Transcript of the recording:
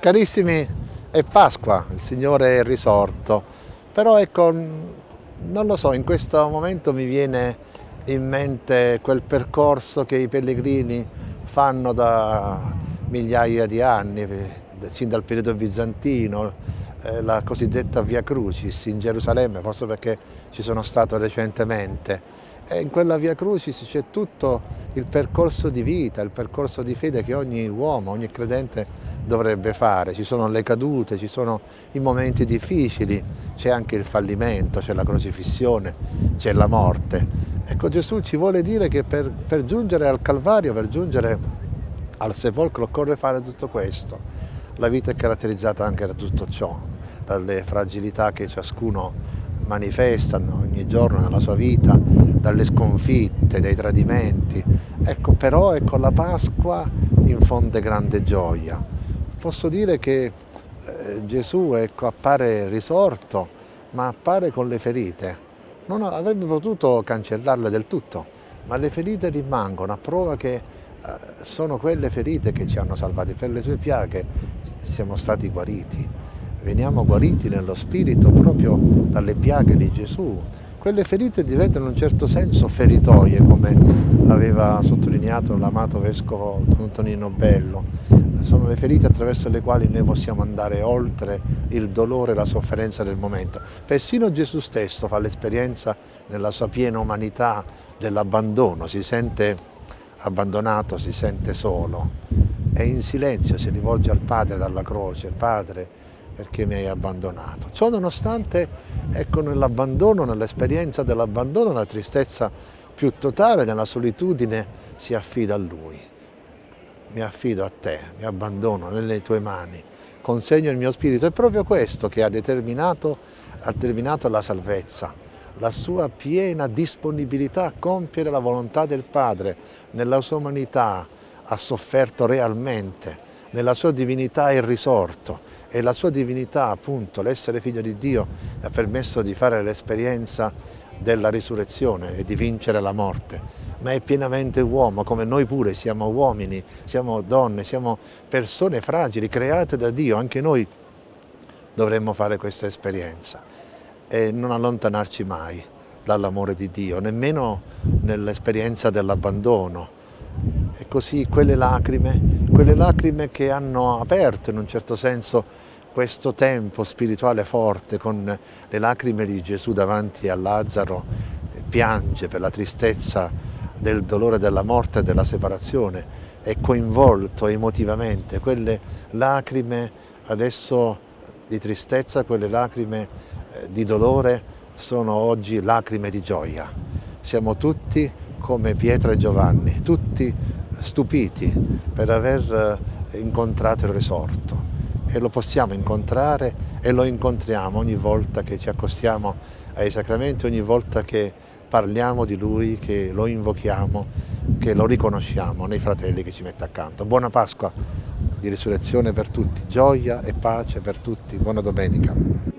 Carissimi, è Pasqua, il Signore è risorto, però ecco, non lo so, in questo momento mi viene in mente quel percorso che i pellegrini fanno da migliaia di anni, sin dal periodo bizantino, eh, la cosiddetta Via Crucis in Gerusalemme, forse perché ci sono stato recentemente. E in quella Via Crucis c'è tutto il percorso di vita, il percorso di fede che ogni uomo, ogni credente dovrebbe fare. Ci sono le cadute, ci sono i momenti difficili, c'è anche il fallimento, c'è la crocifissione, c'è la morte. Ecco Gesù ci vuole dire che per, per giungere al Calvario, per giungere al sepolcro occorre fare tutto questo. La vita è caratterizzata anche da tutto ciò, dalle fragilità che ciascuno manifesta ogni giorno nella sua vita, dalle sconfitte, dai tradimenti. Ecco, però ecco, la Pasqua infonde grande gioia. Posso dire che eh, Gesù ecco, appare risorto, ma appare con le ferite. Non avrebbe potuto cancellarle del tutto, ma le ferite rimangono a prova che eh, sono quelle ferite che ci hanno salvati. Per le sue piaghe siamo stati guariti. Veniamo guariti nello spirito proprio dalle piaghe di Gesù, quelle ferite diventano in un certo senso feritoie, come aveva sottolineato l'amato vescovo Antonino Bello. Sono le ferite attraverso le quali noi possiamo andare oltre il dolore e la sofferenza del momento. Persino Gesù stesso fa l'esperienza nella sua piena umanità dell'abbandono, si sente abbandonato, si sente solo e in silenzio si rivolge al Padre dalla croce, Padre perché mi hai abbandonato. Ciò nonostante, ecco, nell'abbandono, nell'esperienza dell'abbandono, la tristezza più totale, nella solitudine, si affida a Lui. Mi affido a te, mi abbandono nelle tue mani, consegno il mio spirito. È proprio questo che ha determinato, ha determinato la salvezza, la sua piena disponibilità a compiere la volontà del Padre. Nella sua umanità ha sofferto realmente, nella sua divinità è risorto e la sua divinità, appunto, l'essere figlio di Dio, ha permesso di fare l'esperienza della risurrezione e di vincere la morte, ma è pienamente uomo, come noi pure siamo uomini, siamo donne, siamo persone fragili, create da Dio, anche noi dovremmo fare questa esperienza e non allontanarci mai dall'amore di Dio, nemmeno nell'esperienza dell'abbandono, e così quelle lacrime, quelle lacrime che hanno aperto in un certo senso questo tempo spirituale forte con le lacrime di Gesù davanti a Lazzaro, piange per la tristezza del dolore della morte e della separazione, è coinvolto emotivamente, quelle lacrime adesso di tristezza, quelle lacrime eh, di dolore sono oggi lacrime di gioia. Siamo tutti come Pietro e Giovanni, tutti stupiti per aver eh, incontrato il risorto e lo possiamo incontrare e lo incontriamo ogni volta che ci accostiamo ai sacramenti, ogni volta che parliamo di Lui, che lo invochiamo, che lo riconosciamo nei fratelli che ci mette accanto. Buona Pasqua di risurrezione per tutti, gioia e pace per tutti, buona domenica.